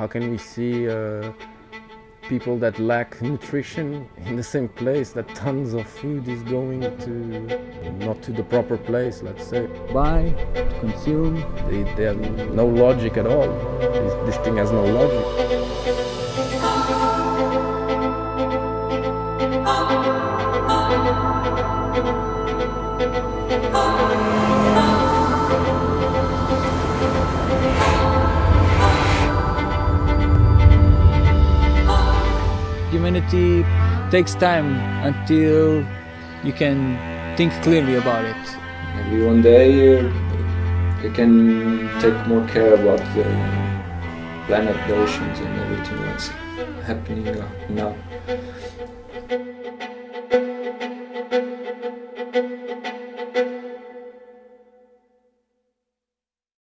How can we see uh, people that lack nutrition in the same place that tons of food is going to, not to the proper place, let's say. Buy, to consume. They, they have no logic at all. This, this thing has no logic. humanity takes time until you can think clearly about it. Maybe one day you can take more care about the planet, the oceans and everything that's happening now.